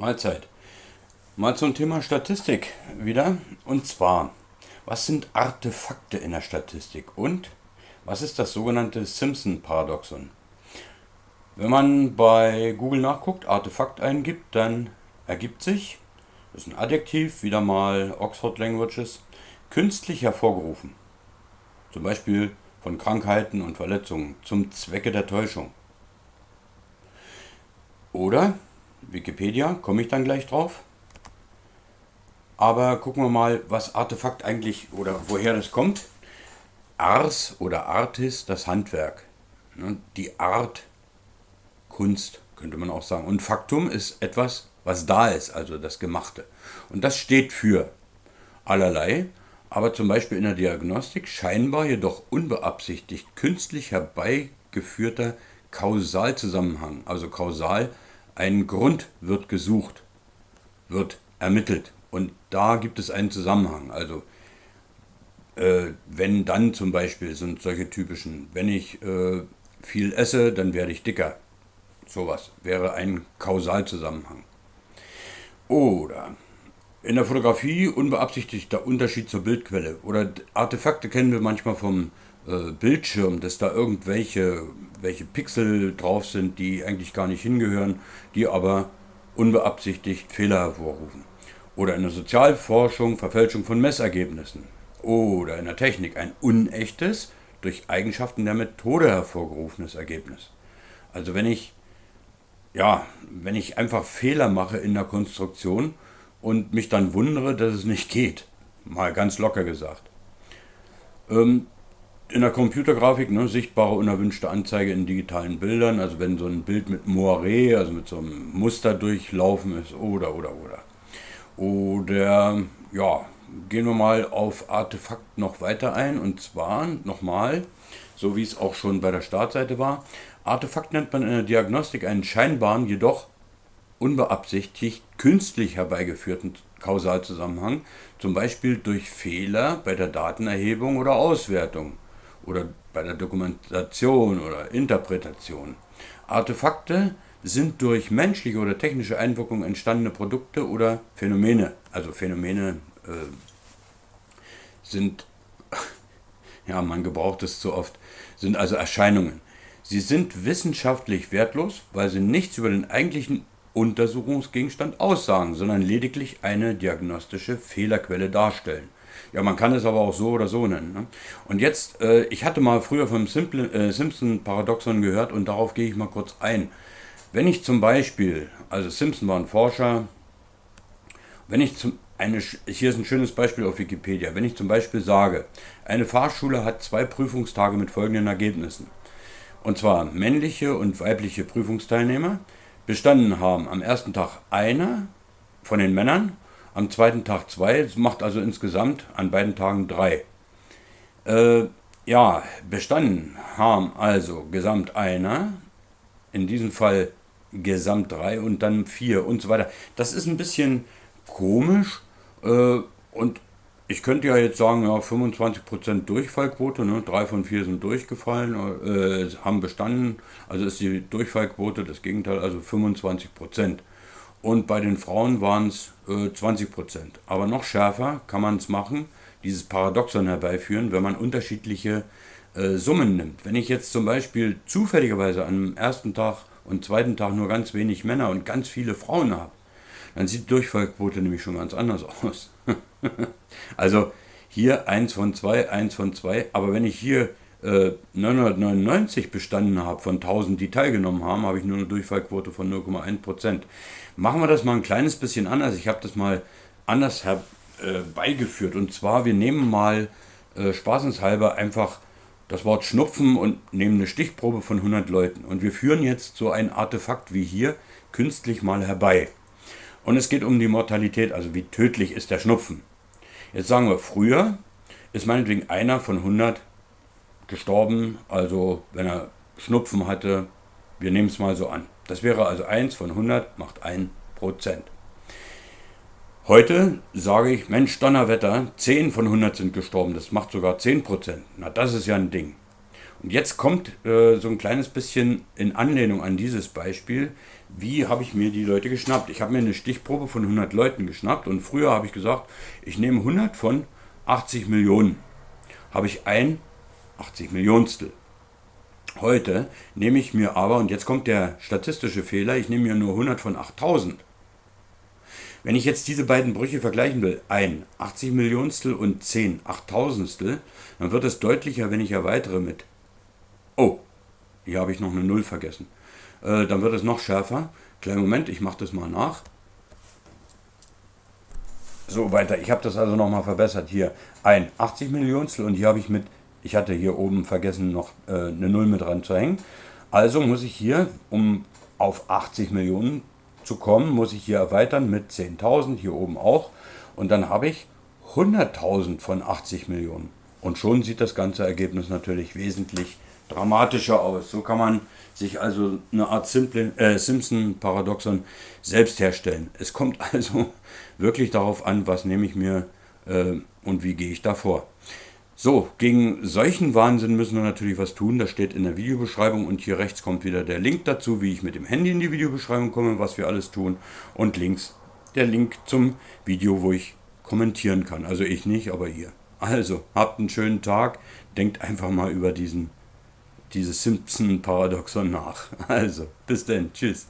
Mahlzeit. Mal zum Thema Statistik wieder. Und zwar, was sind Artefakte in der Statistik und was ist das sogenannte Simpson-Paradoxon? Wenn man bei Google nachguckt, Artefakt eingibt, dann ergibt sich, das ist ein Adjektiv, wieder mal Oxford Languages, künstlich hervorgerufen. Zum Beispiel von Krankheiten und Verletzungen zum Zwecke der Täuschung. Oder Wikipedia, komme ich dann gleich drauf. Aber gucken wir mal, was Artefakt eigentlich oder woher das kommt. Ars oder Artis, das Handwerk. Ne, die Art, Kunst könnte man auch sagen. Und Faktum ist etwas, was da ist, also das Gemachte. Und das steht für allerlei, aber zum Beispiel in der Diagnostik scheinbar jedoch unbeabsichtigt künstlich herbeigeführter Kausalzusammenhang, also kausal ein Grund wird gesucht, wird ermittelt und da gibt es einen Zusammenhang. Also äh, wenn dann zum Beispiel sind solche typischen, wenn ich äh, viel esse, dann werde ich dicker. Sowas wäre ein Kausalzusammenhang. Oder in der Fotografie unbeabsichtigter Unterschied zur Bildquelle. Oder Artefakte kennen wir manchmal vom äh, Bildschirm, dass da irgendwelche welche Pixel drauf sind, die eigentlich gar nicht hingehören, die aber unbeabsichtigt Fehler hervorrufen. Oder in der Sozialforschung Verfälschung von Messergebnissen. Oder in der Technik ein unechtes, durch Eigenschaften der Methode hervorgerufenes Ergebnis. Also wenn ich, ja, wenn ich einfach Fehler mache in der Konstruktion und mich dann wundere, dass es nicht geht, mal ganz locker gesagt. Ähm, in der Computergrafik, ne, sichtbare unerwünschte Anzeige in digitalen Bildern, also wenn so ein Bild mit Moiré, also mit so einem Muster durchlaufen ist, oder, oder, oder. Oder, ja, gehen wir mal auf Artefakt noch weiter ein, und zwar nochmal, so wie es auch schon bei der Startseite war, Artefakt nennt man in der Diagnostik einen scheinbaren, jedoch unbeabsichtigt künstlich herbeigeführten Kausalzusammenhang, zum Beispiel durch Fehler bei der Datenerhebung oder Auswertung oder bei der Dokumentation oder Interpretation. Artefakte sind durch menschliche oder technische Einwirkung entstandene Produkte oder Phänomene. Also Phänomene äh, sind, ja, man gebraucht es zu oft, sind also Erscheinungen. Sie sind wissenschaftlich wertlos, weil sie nichts über den eigentlichen Untersuchungsgegenstand aussagen, sondern lediglich eine diagnostische Fehlerquelle darstellen. Ja, man kann es aber auch so oder so nennen. Ne? Und jetzt, äh, ich hatte mal früher vom äh, Simpson-Paradoxon gehört und darauf gehe ich mal kurz ein. Wenn ich zum Beispiel, also Simpson war ein Forscher, wenn ich zum, eine, hier ist ein schönes Beispiel auf Wikipedia, wenn ich zum Beispiel sage, eine Fahrschule hat zwei Prüfungstage mit folgenden Ergebnissen. Und zwar männliche und weibliche Prüfungsteilnehmer bestanden haben am ersten Tag einer von den Männern am zweiten Tag zwei, das macht also insgesamt an beiden Tagen drei. Äh, ja, bestanden haben also gesamt einer, in diesem Fall gesamt drei und dann vier und so weiter. Das ist ein bisschen komisch äh, und ich könnte ja jetzt sagen, ja, 25% Durchfallquote, ne? drei von vier sind durchgefallen, äh, haben bestanden, also ist die Durchfallquote das Gegenteil, also 25%. Und bei den Frauen waren es äh, 20 Prozent. Aber noch schärfer kann man es machen, dieses Paradoxon herbeiführen, wenn man unterschiedliche äh, Summen nimmt. Wenn ich jetzt zum Beispiel zufälligerweise am ersten Tag und zweiten Tag nur ganz wenig Männer und ganz viele Frauen habe, dann sieht die Durchfallquote nämlich schon ganz anders aus. also hier 1 von 2, 1 von 2, aber wenn ich hier 999 äh, bestanden habe von 1000, die teilgenommen haben, habe ich nur eine Durchfallquote von 0,1%. Machen wir das mal ein kleines bisschen anders. Ich habe das mal anders herbeigeführt. Äh, und zwar, wir nehmen mal äh, spaßenshalber einfach das Wort Schnupfen und nehmen eine Stichprobe von 100 Leuten. Und wir führen jetzt so ein Artefakt wie hier künstlich mal herbei. Und es geht um die Mortalität, also wie tödlich ist der Schnupfen. Jetzt sagen wir, früher ist meinetwegen einer von 100 gestorben, also wenn er Schnupfen hatte, wir nehmen es mal so an. Das wäre also 1 von 100 macht 1 Prozent. Heute sage ich, Mensch, Donnerwetter, 10 von 100 sind gestorben, das macht sogar 10 Prozent. Na, das ist ja ein Ding. Und jetzt kommt äh, so ein kleines bisschen in Anlehnung an dieses Beispiel, wie habe ich mir die Leute geschnappt. Ich habe mir eine Stichprobe von 100 Leuten geschnappt und früher habe ich gesagt, ich nehme 100 von 80 Millionen. Habe ich ein 80 Millionstel. Heute nehme ich mir aber, und jetzt kommt der statistische Fehler, ich nehme mir nur 100 von 8000. Wenn ich jetzt diese beiden Brüche vergleichen will, ein 80 Millionstel und 10 Achttausendstel, dann wird es deutlicher, wenn ich erweitere mit, oh, hier habe ich noch eine Null vergessen. Äh, dann wird es noch schärfer. Kleinen Moment, ich mache das mal nach. So weiter, ich habe das also nochmal verbessert. Hier ein 80 Millionstel und hier habe ich mit, ich hatte hier oben vergessen noch äh, eine Null mit dran zu hängen. Also muss ich hier, um auf 80 Millionen zu kommen, muss ich hier erweitern mit 10.000, hier oben auch. Und dann habe ich 100.000 von 80 Millionen. Und schon sieht das ganze Ergebnis natürlich wesentlich dramatischer aus. So kann man sich also eine Art äh, Simpson-Paradoxon selbst herstellen. Es kommt also wirklich darauf an, was nehme ich mir äh, und wie gehe ich davor. So, gegen solchen Wahnsinn müssen wir natürlich was tun. Das steht in der Videobeschreibung und hier rechts kommt wieder der Link dazu, wie ich mit dem Handy in die Videobeschreibung komme, was wir alles tun. Und links der Link zum Video, wo ich kommentieren kann. Also ich nicht, aber ihr. Also, habt einen schönen Tag. Denkt einfach mal über diesen, dieses Simpson-Paradoxon nach. Also, bis dann. Tschüss.